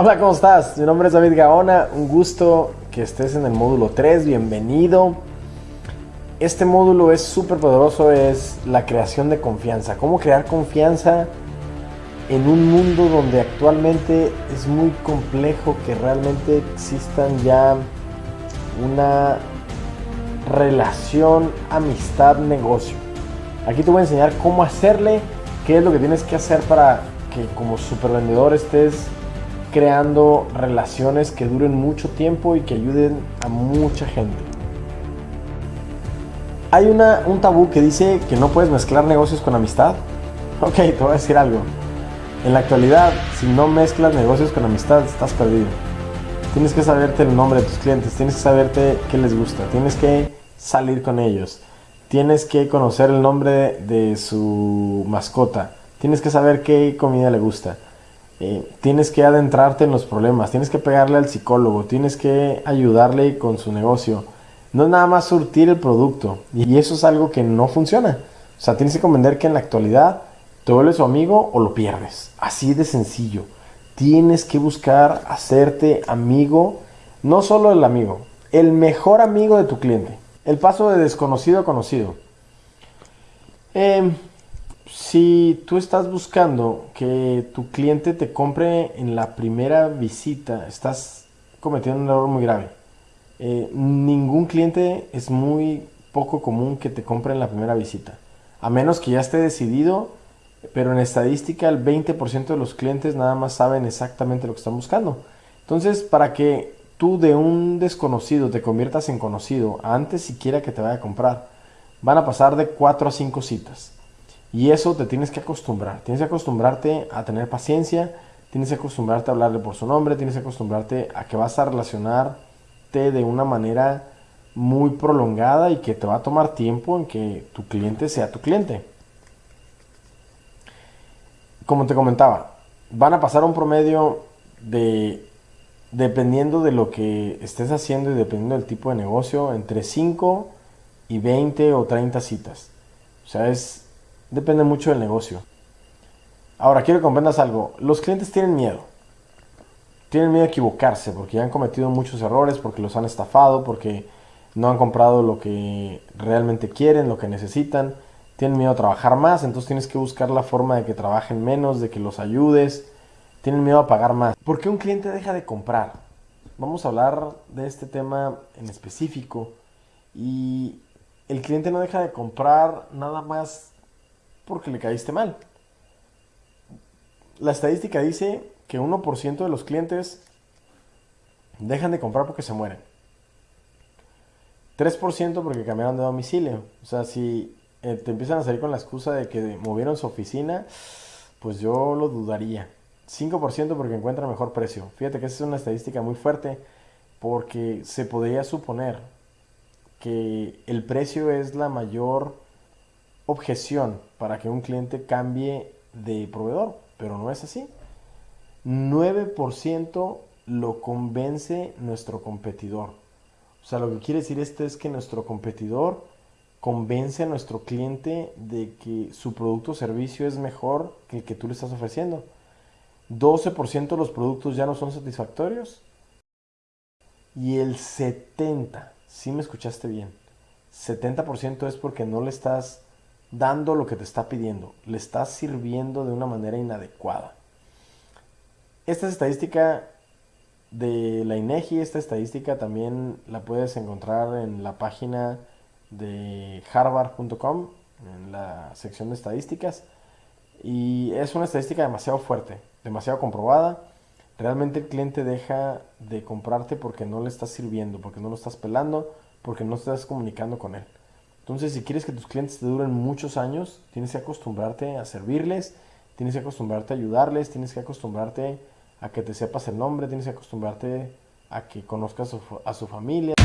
Hola, ¿cómo estás? Mi nombre es David Gaona, un gusto que estés en el módulo 3, bienvenido. Este módulo es súper poderoso, es la creación de confianza. Cómo crear confianza en un mundo donde actualmente es muy complejo que realmente existan ya una relación, amistad, negocio. Aquí te voy a enseñar cómo hacerle, qué es lo que tienes que hacer para que como supervendedor estés creando relaciones que duren mucho tiempo y que ayuden a mucha gente. Hay una, un tabú que dice que no puedes mezclar negocios con amistad. Ok, te voy a decir algo. En la actualidad, si no mezclas negocios con amistad, estás perdido. Tienes que saberte el nombre de tus clientes, tienes que saberte qué les gusta, tienes que salir con ellos, tienes que conocer el nombre de su mascota, tienes que saber qué comida le gusta, eh, tienes que adentrarte en los problemas, tienes que pegarle al psicólogo, tienes que ayudarle con su negocio. No es nada más surtir el producto y eso es algo que no funciona. O sea, tienes que comprender que en la actualidad te vuelves su amigo o lo pierdes. Así de sencillo. Tienes que buscar hacerte amigo, no solo el amigo, el mejor amigo de tu cliente. El paso de desconocido a conocido. Em, si tú estás buscando que tu cliente te compre en la primera visita, estás cometiendo un error muy grave. Eh, ningún cliente es muy poco común que te compre en la primera visita. A menos que ya esté decidido pero en estadística el 20% de los clientes nada más saben exactamente lo que están buscando. Entonces, para que tú de un desconocido te conviertas en conocido antes siquiera que te vaya a comprar, van a pasar de 4 a 5 citas. Y eso te tienes que acostumbrar. Tienes que acostumbrarte a tener paciencia, tienes que acostumbrarte a hablarle por su nombre, tienes que acostumbrarte a que vas a relacionarte de una manera muy prolongada y que te va a tomar tiempo en que tu cliente sea tu cliente como te comentaba, van a pasar un promedio de, dependiendo de lo que estés haciendo y dependiendo del tipo de negocio, entre 5 y 20 o 30 citas. O sea, es, depende mucho del negocio. Ahora, quiero que comprendas algo. Los clientes tienen miedo. Tienen miedo a equivocarse porque han cometido muchos errores, porque los han estafado, porque no han comprado lo que realmente quieren, lo que necesitan tienen miedo a trabajar más, entonces tienes que buscar la forma de que trabajen menos, de que los ayudes, tienen miedo a pagar más. ¿Por qué un cliente deja de comprar? Vamos a hablar de este tema en específico y el cliente no deja de comprar nada más porque le caíste mal. La estadística dice que 1% de los clientes dejan de comprar porque se mueren. 3% porque cambiaron de domicilio. O sea, si eh, te empiezan a salir con la excusa de que movieron su oficina, pues yo lo dudaría. 5% porque encuentra mejor precio. Fíjate que esa es una estadística muy fuerte porque se podría suponer que el precio es la mayor objeción para que un cliente cambie de proveedor, pero no es así. 9% lo convence nuestro competidor. O sea, lo que quiere decir esto es que nuestro competidor convence a nuestro cliente de que su producto o servicio es mejor que el que tú le estás ofreciendo. 12% de los productos ya no son satisfactorios. Y el 70%, si me escuchaste bien, 70% es porque no le estás dando lo que te está pidiendo, le estás sirviendo de una manera inadecuada. Esta es estadística de la INEGI, esta estadística también la puedes encontrar en la página de harvard.com en la sección de estadísticas y es una estadística demasiado fuerte, demasiado comprobada. Realmente el cliente deja de comprarte porque no le estás sirviendo, porque no lo estás pelando, porque no estás comunicando con él. Entonces, si quieres que tus clientes te duren muchos años, tienes que acostumbrarte a servirles, tienes que acostumbrarte a ayudarles, tienes que acostumbrarte a que te sepas el nombre, tienes que acostumbrarte a que conozcas a su, a su familia.